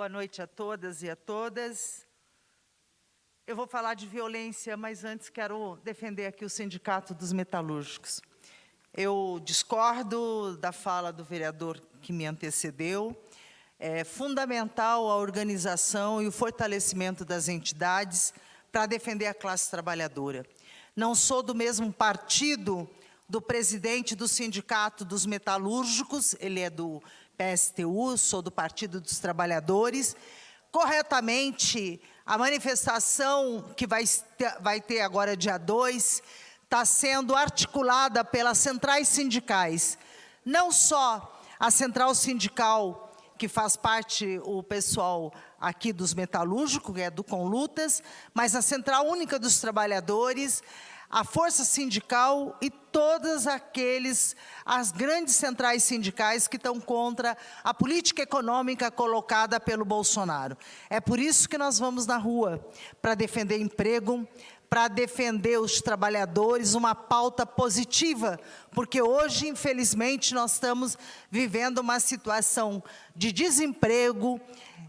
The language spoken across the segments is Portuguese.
Boa noite a todas e a todas. Eu vou falar de violência, mas antes quero defender aqui o Sindicato dos Metalúrgicos. Eu discordo da fala do vereador que me antecedeu. É fundamental a organização e o fortalecimento das entidades para defender a classe trabalhadora. Não sou do mesmo partido do presidente do Sindicato dos Metalúrgicos, ele é do PSTU, sou do Partido dos Trabalhadores. Corretamente, a manifestação que vai ter, agora dia 2 está sendo articulada pelas centrais sindicais. Não só a central sindical, que faz parte o pessoal aqui dos metalúrgicos, que é do Conlutas, mas a Central Única dos Trabalhadores, a força sindical e todas aqueles, as grandes centrais sindicais que estão contra a política econômica colocada pelo Bolsonaro. É por isso que nós vamos na rua, para defender emprego, para defender os trabalhadores, uma pauta positiva, porque hoje, infelizmente, nós estamos vivendo uma situação de desemprego,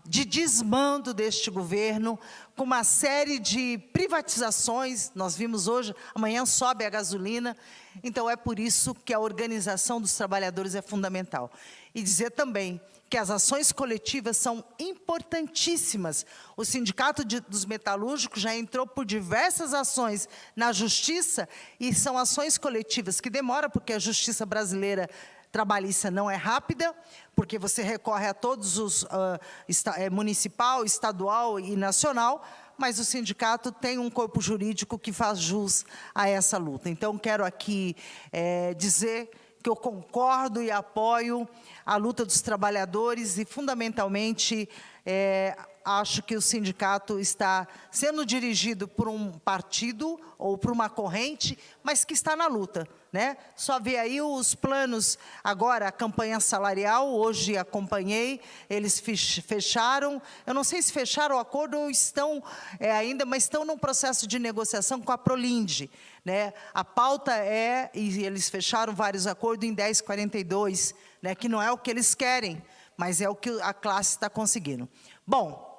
de desmando deste governo, com uma série de privatizações, nós vimos hoje, amanhã sobe a gasolina, então é por isso que a organização dos trabalhadores é fundamental. E dizer também que as ações coletivas são importantíssimas. O Sindicato de, dos Metalúrgicos já entrou por diversas ações na Justiça, e são ações coletivas que demoram, porque a Justiça brasileira trabalhista não é rápida, porque você recorre a todos os uh, esta, é, municipal, estadual e nacional, mas o sindicato tem um corpo jurídico que faz jus a essa luta. Então, quero aqui é, dizer que eu concordo e apoio a luta dos trabalhadores e, fundamentalmente, é, acho que o sindicato está sendo dirigido por um partido ou por uma corrente, mas que está na luta. Né? Só vê aí os planos, agora a campanha salarial, hoje acompanhei, eles fecharam, eu não sei se fecharam o acordo ou estão é, ainda, mas estão num processo de negociação com a Prolinde. Né? A pauta é, e eles fecharam vários acordos em 1042, né, que não é o que eles querem, mas é o que a classe está conseguindo. Bom,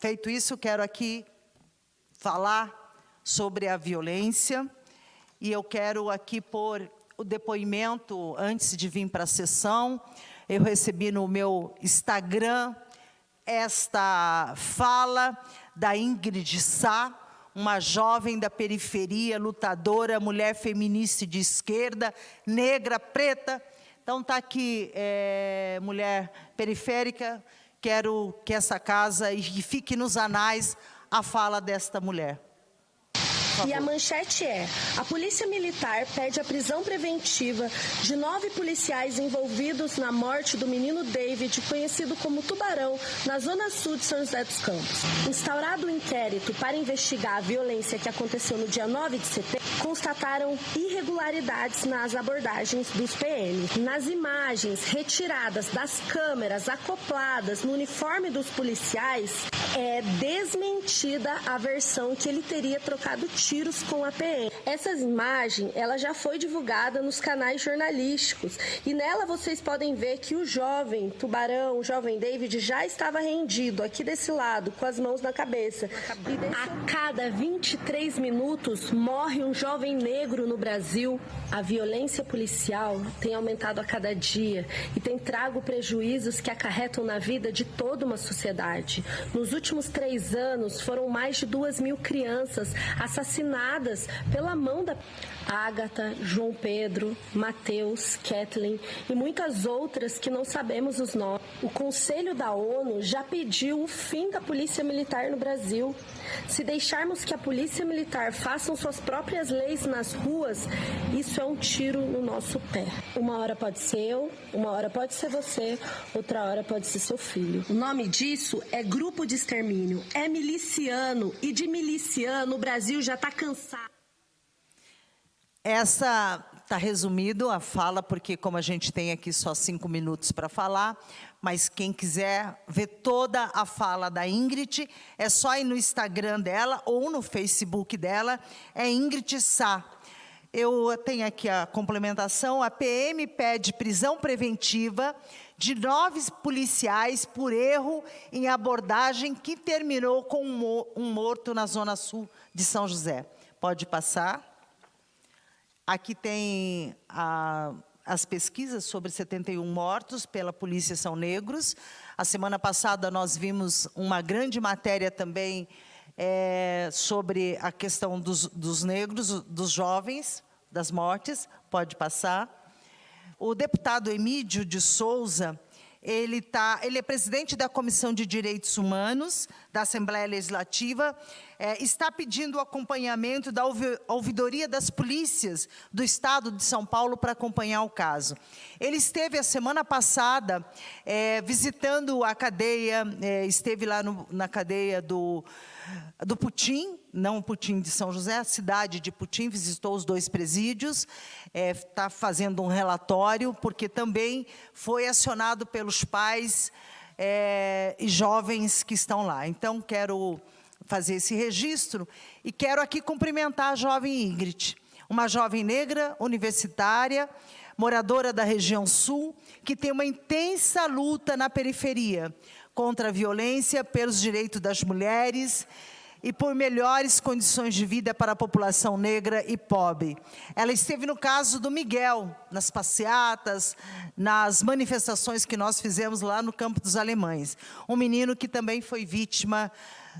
feito isso, quero aqui falar sobre a violência, e eu quero aqui pôr o depoimento, antes de vir para a sessão, eu recebi no meu Instagram esta fala da Ingrid Sá, uma jovem da periferia, lutadora, mulher feminista de esquerda, negra, preta. Então está aqui, é, mulher periférica, quero que essa casa e fique nos anais a fala desta mulher. E a manchete é: a Polícia Militar pede a prisão preventiva de nove policiais envolvidos na morte do menino David, conhecido como Tubarão, na zona sul de São José dos Campos. Instaurado o um inquérito para investigar a violência que aconteceu no dia 9 de setembro, constataram irregularidades nas abordagens dos PM. Nas imagens retiradas das câmeras acopladas no uniforme dos policiais, é desmentida a versão que ele teria trocado tiro tiros com a PM. Essa imagem, ela já foi divulgada nos canais jornalísticos e nela vocês podem ver que o jovem Tubarão, o jovem David já estava rendido aqui desse lado, com as mãos na cabeça. A cada 23 minutos morre um jovem negro no Brasil. A violência policial tem aumentado a cada dia e tem trago prejuízos que acarretam na vida de toda uma sociedade. Nos últimos três anos, foram mais de duas mil crianças assassinadas pela mão da Ágata, João Pedro, Mateus, Kathleen e muitas outras que não sabemos os nomes. O Conselho da ONU já pediu o fim da Polícia Militar no Brasil. Se deixarmos que a Polícia Militar façam suas próprias leis nas ruas, isso é um tiro no nosso pé. Uma hora pode ser eu, uma hora pode ser você, outra hora pode ser seu filho. O nome disso é grupo de extermínio, é miliciano e de miliciano o Brasil já está cansado. Essa está resumido a fala, porque como a gente tem aqui só cinco minutos para falar, mas quem quiser ver toda a fala da Ingrid, é só ir no Instagram dela ou no Facebook dela, é Ingrid Sá. Eu tenho aqui a complementação. A PM pede prisão preventiva de nove policiais por erro em abordagem que terminou com um morto na zona sul de São José. Pode passar. Aqui tem a, as pesquisas sobre 71 mortos pela polícia são negros. A semana passada nós vimos uma grande matéria também é, sobre a questão dos, dos negros, dos jovens, das mortes, pode passar. O deputado Emídio de Souza, ele, tá, ele é presidente da Comissão de Direitos Humanos da Assembleia Legislativa, é, está pedindo o acompanhamento da ouvidoria das polícias do Estado de São Paulo para acompanhar o caso. Ele esteve a semana passada é, visitando a cadeia, é, esteve lá no, na cadeia do do Putim, não Putim de São José, a cidade de Putim, visitou os dois presídios, está é, fazendo um relatório, porque também foi acionado pelos pais é, e jovens que estão lá. Então, quero fazer esse registro e quero aqui cumprimentar a jovem Ingrid, uma jovem negra, universitária, moradora da região sul, que tem uma intensa luta na periferia, contra a violência, pelos direitos das mulheres e por melhores condições de vida para a população negra e pobre. Ela esteve no caso do Miguel, nas passeatas, nas manifestações que nós fizemos lá no Campo dos Alemães. Um menino que também foi vítima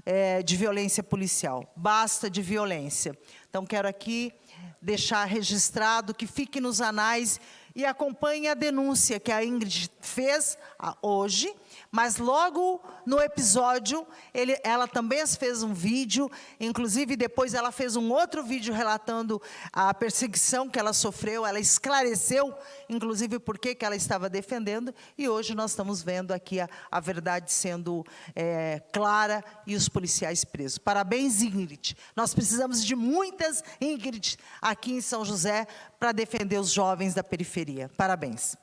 é, de violência policial. Basta de violência. Então, quero aqui deixar registrado que fique nos anais e acompanhe a denúncia que a Ingrid fez hoje, mas logo no episódio, ele, ela também fez um vídeo, inclusive depois ela fez um outro vídeo relatando a perseguição que ela sofreu, ela esclareceu, inclusive, por que ela estava defendendo, e hoje nós estamos vendo aqui a, a verdade sendo é, clara e os policiais presos. Parabéns, Ingrid. Nós precisamos de muitas Ingrid aqui em São José para defender os jovens da periferia. Parabéns.